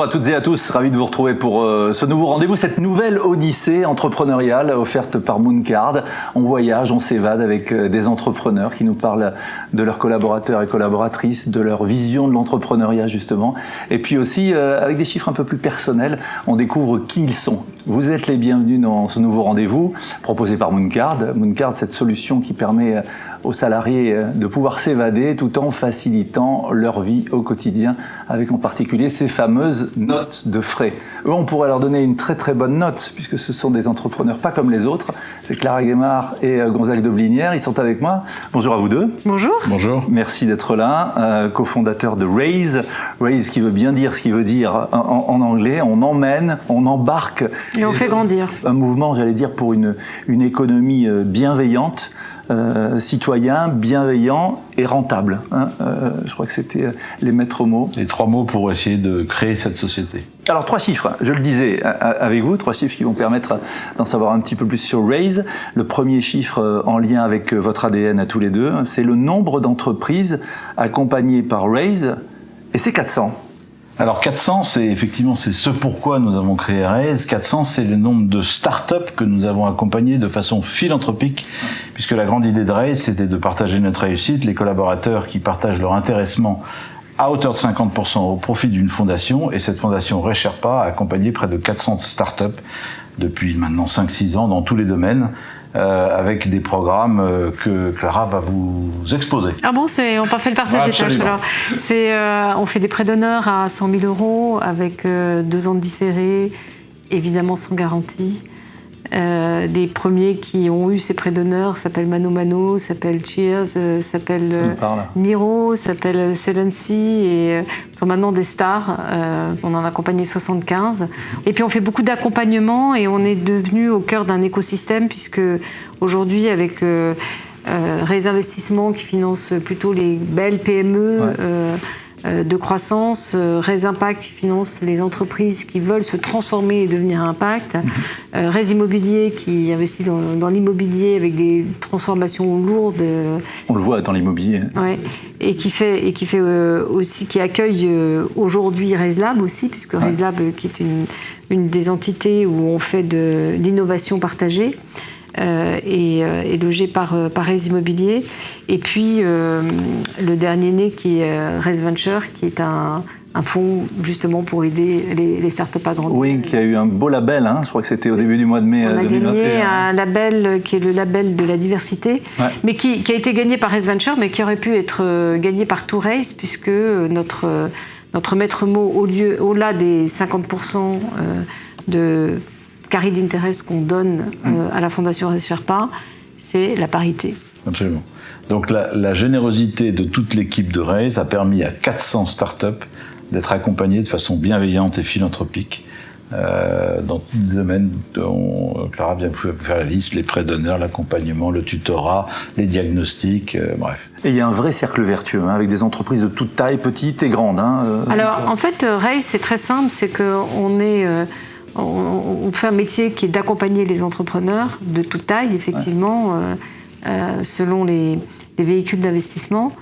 Bonjour à toutes et à tous, ravi de vous retrouver pour euh, ce nouveau rendez-vous, cette nouvelle odyssée entrepreneuriale offerte par Mooncard. On voyage, on s'évade avec euh, des entrepreneurs qui nous parlent de leurs collaborateurs et collaboratrices, de leur vision de l'entrepreneuriat justement, et puis aussi euh, avec des chiffres un peu plus personnels, on découvre qui ils sont. Vous êtes les bienvenus dans ce nouveau rendez-vous proposé par Mooncard. Mooncard, cette solution qui permet aux salariés de pouvoir s'évader tout en facilitant leur vie au quotidien, avec en particulier ces fameuses notes de frais. Eux, on pourrait leur donner une très très bonne note, puisque ce sont des entrepreneurs pas comme les autres. C'est Clara Guémard et euh, Gonzague de Blinière, ils sont avec moi. Bonjour à vous deux. Bonjour. Bonjour. Merci d'être là, euh, cofondateur de Raise. Raise qui veut bien dire ce qu'il veut dire en, en, anglais. On emmène, on embarque. Et on fait grandir. Un mouvement, j'allais dire, pour une, une économie euh, bienveillante. Euh, citoyen, bienveillant et rentable. Hein. Euh, je crois que c'était les maîtres mots. Les trois mots pour essayer de créer cette société. Alors trois chiffres, je le disais avec vous, trois chiffres qui vont permettre d'en savoir un petit peu plus sur Raise. Le premier chiffre en lien avec votre ADN à tous les deux, c'est le nombre d'entreprises accompagnées par Raise, et c'est 400. Alors 400, c'est effectivement c'est ce pourquoi nous avons créé Raise. 400, c'est le nombre de startups que nous avons accompagnés de façon philanthropique, puisque la grande idée de Raise, c'était de partager notre réussite. Les collaborateurs qui partagent leur intéressement à hauteur de 50% au profit d'une fondation, et cette fondation Recherpa a accompagné près de 400 startups depuis maintenant 5-6 ans dans tous les domaines. Euh, avec des programmes euh, que Clara va vous exposer. Ah bon, c'est on pas fait le partage des tâches alors. C'est euh, on fait des prêts d'honneur à 100 000 euros avec deux ans de différé, évidemment sans garantie. Euh, les premiers qui ont eu ces prêts d'honneur s'appellent Mano Mano, s'appellent Cheers, euh, s'appellent euh, Miro, s'appellent Selency et euh, sont maintenant des stars. on en a accompagné 75. Et puis on fait beaucoup d'accompagnement et on est devenu au cœur d'un écosystème puisque aujourd'hui avec Raise Investissement qui finance plutôt les belles PME. Euh, de croissance, euh, Res Impact qui finance les entreprises qui veulent se transformer et devenir impact, mhm. euh, Res Immobilier qui investit dans, l'immobilier avec des transformations lourdes. On le voit dans l'immobilier. Ouais, et qui fait et qui fait aussi qui accueille aujourd'hui ResLab aussi puisque ResLab qui est une, une des entités où on fait de l'innovation partagée. Euh, et, euh, logé par, euh, par Res Immobilier. Et puis le dernier né qui est Res Venture, qui est un, un fonds justement pour aider les, les startups à grandir. Oui, qui a eu un beau label, hein. je crois que c'était au début du mois de mai On a gagné un label qui est le label de la diversité, mais qui, qui, a été gagné par Res Venture, mais qui aurait pu être gagné par Tourace, puisque notre, notre maître mot, au lieu, au-delà des 50% de carré d'intérêt qu'on donne euh, mm. à la Fondation Sherpa, c'est la parité. Absolument. Donc la, la générosité de toute l'équipe de Raise a permis à 400 startups d'être accompagnées de façon bienveillante et philanthropique euh, dans tous les domaines dont Clara vient vous faire la liste, les prêts d'honneur, l'accompagnement, le tutorat, les diagnostics, euh, bref. Et il y a un vrai cercle vertueux, hein, avec des entreprises de toute taille, petites et grandes. Hein, euh. Alors en fait, Raise, c'est très simple, c'est qu'on est... Euh, on, fait un métier qui est d'accompagner les entrepreneurs de toute taille, effectivement, euh, euh, selon les, véhicules d'investissement.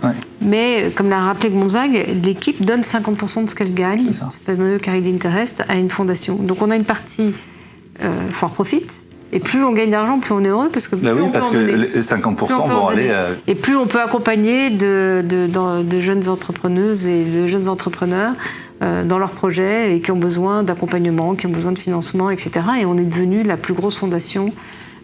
Mais comme l'a rappelé Gonzague, l'équipe donne 50% de ce qu'elle gagne, c'est le carré d'interest, à une fondation. Donc on a une partie euh, fort profit, et plus on gagne d'argent, plus on est heureux parce que bah oui, parce que les 50% vont aller. Et plus on peut accompagner de, de, jeunes entrepreneuses et de jeunes entrepreneurs euh, dans leurs projets et qui ont besoin d'accompagnement, qui ont besoin de financement, etc. Et on est devenu la plus grosse fondation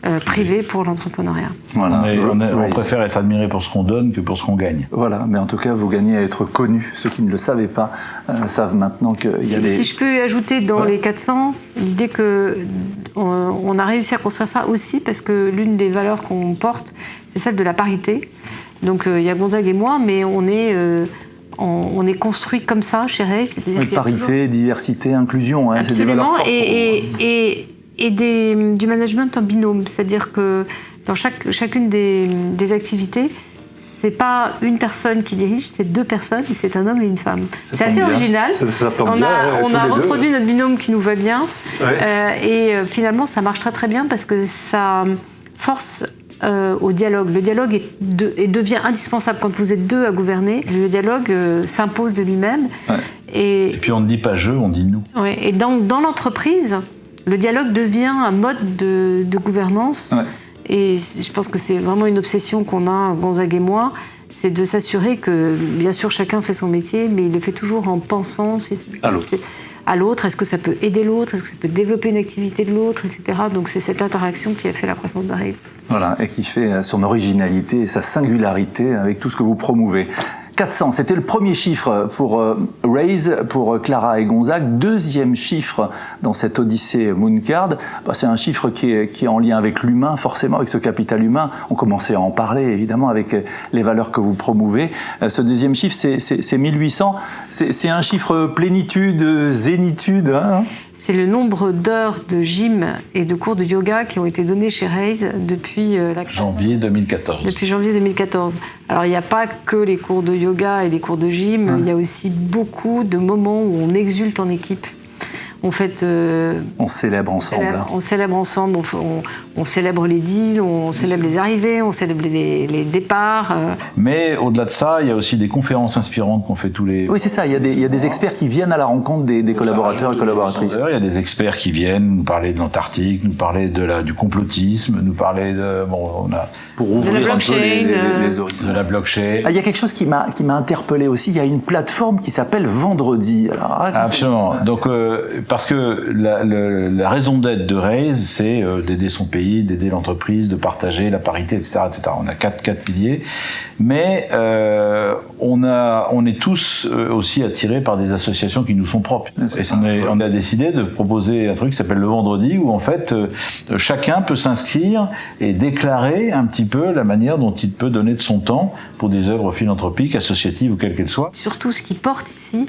euh, privée pour l'entrepreneuriat. Voilà. On, préfère être admiré pour ce qu'on donne que pour ce qu'on gagne. Voilà, mais en tout cas, vous gagnez à être connu. Ceux qui ne le savaient pas euh, savent maintenant qu'il y a si, Si je peux ajouter dans les 400, l'idée que on, a réussi à construire ça aussi parce que l'une des valeurs qu'on porte, c'est celle de la parité. Donc il y a Gonzague et moi, mais on est on, est construit comme ça chez Ray. Parité, diversité, inclusion. Hein, Absolument, et, et, du management en binôme. C'est-à-dire que dans chaque, chacune des, des activités, c'est pas une personne qui dirige, c'est deux personnes, et c'est un homme et une femme. C'est assez original. on a, reproduit notre binôme qui nous va bien, euh, et euh, finalement ça marche très très bien parce que ça force euh, au dialogue. Le dialogue est devient indispensable quand vous êtes deux à gouverner. Le dialogue euh, s'impose de lui-même. Et, puis on ne dit pas je, on dit nous. Ouais, et dans, dans l'entreprise, le dialogue devient un mode de, de gouvernance. Et je pense que c'est vraiment une obsession qu'on a, Gonzague et moi, c'est de s'assurer que, bien sûr, chacun fait son métier, mais il le fait toujours en pensant à l'autre. Est-ce que ça peut aider l'autre Est-ce que ça peut développer une activité de l'autre, etc. Donc c'est cette interaction qui a fait la croissance de Raise. Voilà, et qui fait son originalité et sa singularité avec tout ce que vous promouvez. 400, c'était le premier chiffre pour euh, Raise, pour euh, Clara et Gonzague. Deuxième chiffre dans cette odyssée Mooncard, bah, c'est un chiffre qui est, qui est, en lien avec l'humain, forcément, avec ce capital humain. On commençait à en parler, évidemment, avec euh, les valeurs que vous promouvez. Ce deuxième chiffre, c'est 1800. C'est un chiffre plénitude, zénitude. Hein? C'est le nombre d'heures de gym et de cours de yoga qui ont été donnés chez Raise depuis euh, la janvier 2014. Depuis janvier 2014. Alors il n'y a pas que les cours de yoga et les cours de gym, mmh. il y a aussi beaucoup de moments où on exulte en équipe. On, fait, euh, on célèbre ensemble. On célèbre, ensemble, on, célèbre les deals, on célèbre les arrivées, on célèbre les, départs. Euh. Mais au-delà de ça, il y a aussi des conférences inspirantes qu'on fait tous les... Oui, c'est ça, il y, a des, il y, a des, experts qui viennent à la rencontre des, collaborateurs et collaboratrices. Il y a des experts qui viennent nous parler de l'Antarctique, nous parler de la, du complotisme, nous parler de... Bon, on a... Pour ouvrir un peu les, les, horizons. De la blockchain. Ah, il y a quelque chose qui m'a interpellé aussi, il y a une plateforme qui s'appelle Vendredi. Alors, Absolument. Donc, euh, parce que la, la raison d'être de Raise, c'est euh, d'aider son pays, d'aider l'entreprise, de partager la parité, etc., etc. On a quatre, quatre piliers, mais euh, on, a, on est tous euh, aussi attirés par des associations qui nous sont propres. Et on, on, a décidé de proposer un truc qui s'appelle le vendredi, où en fait euh, chacun peut s'inscrire et déclarer un petit peu la manière dont il peut donner de son temps pour des œuvres philanthropiques, associatives ou quelles qu'elles soient. Surtout ce qui porte ici,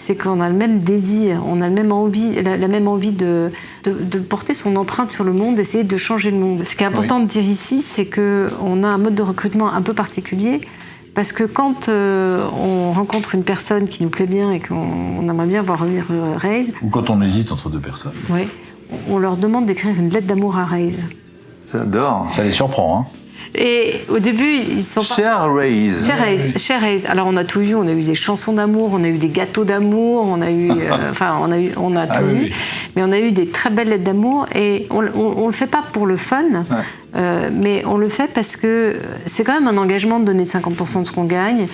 c'est qu'on a le même désir, on a le même envie, la, même envie de, de, porter son empreinte sur le monde, d'essayer de changer le monde. Ce qui est important de dire ici, c'est qu'on a un mode de recrutement un peu particulier, parce que quand euh, on rencontre une personne qui nous plaît bien et qu'on aimerait bien voir revenir euh, Raise... Ou quand on hésite entre deux personnes. Oui, on leur demande d'écrire une lettre d'amour à Raise. J'adore. Ça les surprend, hein et au début, ils sont Cher Raise. Cher Raise. Alors on a tout eu. On a eu des chansons d'amour, on a eu des gâteaux d'amour, on a eu, euh, enfin on a eu, on a ah tout eu. Mais on a eu des très belles lettres d'amour et on, on, le fait pas pour le fun. Euh, mais on le fait parce que c'est quand même un engagement de donner 50% de ce qu'on gagne.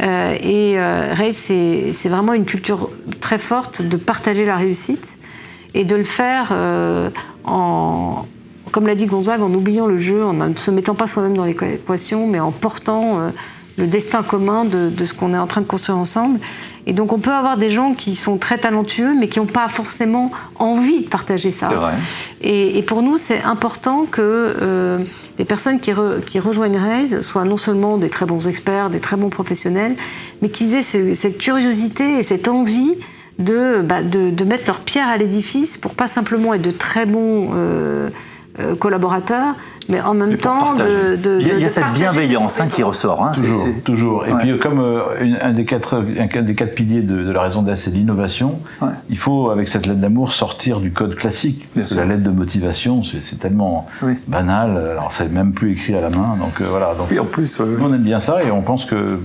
Euh, et Raise, c'est vraiment une culture très forte de partager la réussite et de le faire en, comme l'a dit Gonzague, en oubliant le jeu, en ne se mettant pas soi-même dans l'équation, mais en portant euh, le destin commun de, ce qu'on est en train de construire ensemble. Et donc on peut avoir des gens qui sont très talentueux, mais qui n'ont pas forcément envie de partager ça. Et, pour nous, c'est important que euh, les personnes qui, rejoignent Raise soient non seulement des très bons experts, des très bons professionnels, mais qu'ils aient cette curiosité et cette envie de, bah, de, mettre leur pierre à l'édifice pour pas simplement être de très bons... Euh, euh, collaborateurs, mais en même temps de, de, Il y a, cette bienveillance hein, qui ressort. Hein, toujours, toujours. Et puis comme euh, un, des quatre, un des quatre piliers de, la raison d'être, c'est l'innovation, il faut, avec cette lettre d'amour, sortir du code classique. la lettre de motivation, c'est tellement banal, alors c'est même plus écrit à la main. Donc euh, voilà. Donc, en plus, on aime bien ça et on pense que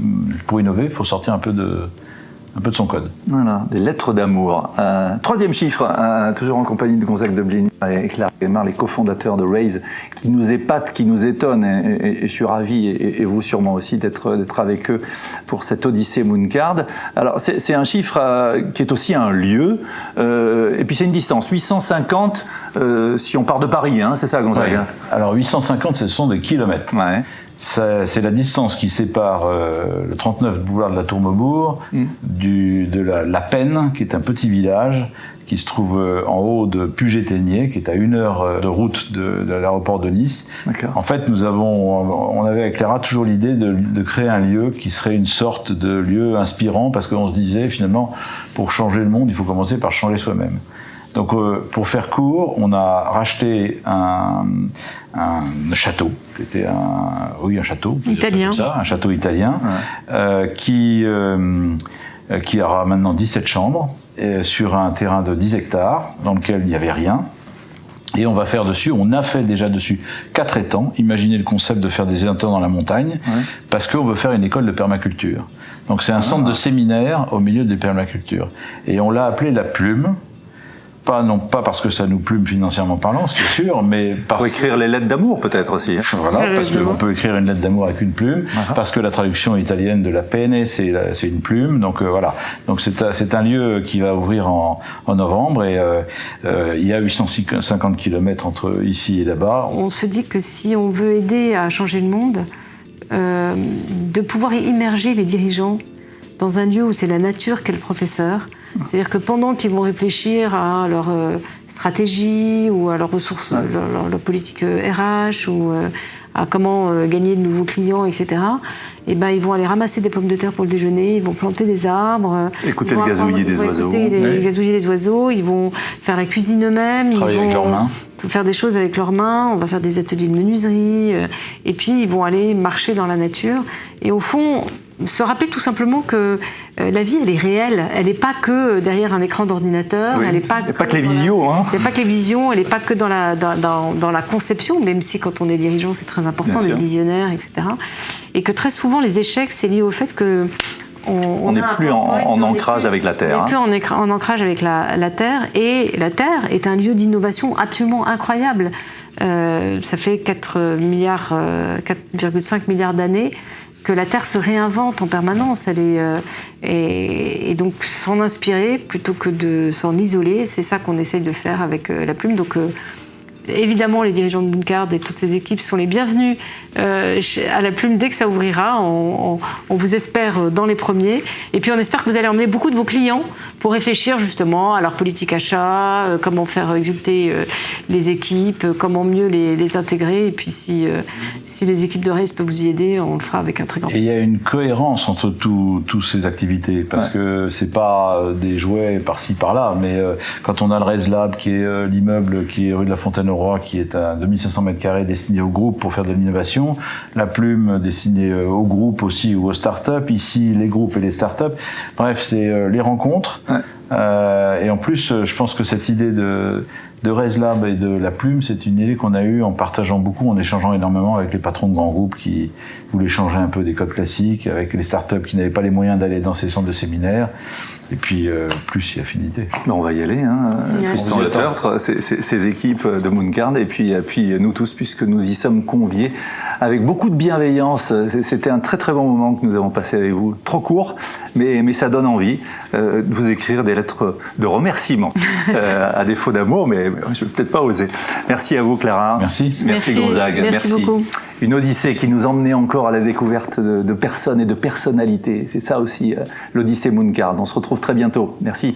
pour innover, il faut sortir un peu de un peu de son code. Voilà, des lettres d'amour. Euh, troisième chiffre, euh, toujours en compagnie de Gonzague Deblin et Claire Guémard, les cofondateurs de Raise, qui nous épatent, qui nous étonnent, et, je suis ravi, et, vous sûrement aussi, d'être avec eux pour cette Odyssée Mooncard. Alors, c'est un chiffre euh, qui est aussi un lieu, et puis c'est une distance, 850 si on part de Paris, hein, c'est ça Gonzague hein? Alors 850, ce sont des kilomètres. Ouais. C'est la distance qui sépare euh, le 39 boulevard de la Tour Maubourg mm. du, de la, la Peine, qui est un petit village qui se trouve euh, en haut de Puget-Ténier, qui est à une heure euh, de route de, de l'aéroport de Nice. En fait, nous avons, on avait avec Clara toujours l'idée de, de, créer un lieu qui serait une sorte de lieu inspirant, parce qu'on se disait finalement, pour changer le monde, il faut commencer par changer soi-même. Donc, euh, pour faire court, on a racheté un, un château, qui était un, oui, un château, italien, ça, un château italien, euh, qui euh, qui aura maintenant 17 chambres sur un terrain de 10 hectares dans lequel il n'y avait rien Et on va faire dessus, on a fait déjà dessus quatre étangs. Imaginez le concept de faire des étangs dans la montagne, parce qu'on veut faire une école de permaculture. Donc c'est un centre de ah. séminaire au milieu des permacultures. Et on l'a appelé la plume, pas non pas parce que ça nous plume financièrement parlant, c'est sûr, mais parce pour écrire les lettres d'amour peut-être aussi. Hein. Voilà, parce qu'on peut écrire une lettre d'amour avec une plume, parce que la traduction italienne de la PNE c'est c'est une plume, donc euh, voilà. Donc c'est c'est un lieu qui va ouvrir en, en novembre et euh, euh, il y a 850 km entre ici et là-bas. On se dit que si on veut aider à changer le monde, de pouvoir immerger les dirigeants dans un lieu où c'est la nature qui est le professeur c'est-à-dire que pendant qu'ils vont réfléchir à leur euh, stratégie ou à leurs ressources, leur, politique RH euh, ou euh, à comment gagner de nouveaux clients, etc. Et eh ben, ils vont aller ramasser des pommes de terre pour le déjeuner, ils vont planter des arbres, écouter le gazouiller des oiseaux, les, gazouiller des oiseaux, ils vont faire la cuisine eux-mêmes, ils vont faire des choses avec leurs mains, on va faire des ateliers de menuiserie, et puis ils vont aller marcher dans la nature. Et au fond, se rappeler tout simplement que euh, la vie, elle est réelle. Elle n'est pas que derrière un écran d'ordinateur. elle n'est pas, que, pas que les visions. Hein. Il n'y a pas que les visions. Elle n'est pas que dans la, dans, dans, la conception, même si quand on est dirigeant, c'est très important d'être visionnaire, etc. Et que très souvent, les échecs, c'est lié au fait que on n'est plus en, ancrage avec la Terre. On n'est plus en, ancrage avec la, Terre. Et la Terre est un lieu d'innovation absolument incroyable. Euh, ça fait 4 milliards, 4,5 euh, milliards d'années que la Terre se réinvente en permanence. Elle est, euh, et, donc s'en inspirer plutôt que de s'en isoler, c'est ça qu'on essaye de faire avec euh, la plume. Donc euh, évidemment, les dirigeants de Mooncard et toutes ces équipes sont les bienvenus à la plume dès que ça ouvrira. On, vous espère dans les premiers. Et puis, on espère que vous allez emmener beaucoup de vos clients pour réfléchir justement à leur politique achat, euh, comment faire exulter euh, les équipes, comment mieux les, intégrer. Et puis, si, si les équipes de Race peuvent vous y aider, on le fera avec un très grand Et il y a une cohérence entre toutes ces activités parce que c'est pas des jouets par-ci par-là, mais quand on a le Race Lab qui est l'immeuble qui est rue de la Fontaine qui est à 2500 mètres carrés destiné au groupe pour faire de l'innovation. La plume destinée euh, au groupe aussi ou aux startups. Ici, les groupes et les startups. Bref, c'est euh, les rencontres. Euh, et en plus, je pense que cette idée de, de ResLab et de la plume, c'est une idée qu'on a eue en partageant beaucoup, en échangeant énormément avec les patrons de grands groupes qui voulaient changer un peu des codes classiques, avec les startups qui n'avaient pas les moyens d'aller dans ces centres de séminaires. Et puis, euh, plus y affinité. on va y aller, hein. Tristan Le Tertre, ces, équipes de Mooncard, et puis, puis nous tous, puisque nous y sommes conviés, avec beaucoup de bienveillance. C'était un très très bon moment que nous avons passé avec vous. Trop court, mais, mais ça donne envie euh, de vous écrire des lettres de remerciement, euh, à défaut d'amour, mais je ne vais peut-être pas oser. Merci à vous, Clara. Merci. Merci, Gonzague. Merci, beaucoup. Une odyssée qui nous emmenait encore à la découverte de, personnes et de personnalités. C'est ça aussi, l'Odyssée Mooncard. On se retrouve très bientôt. Merci.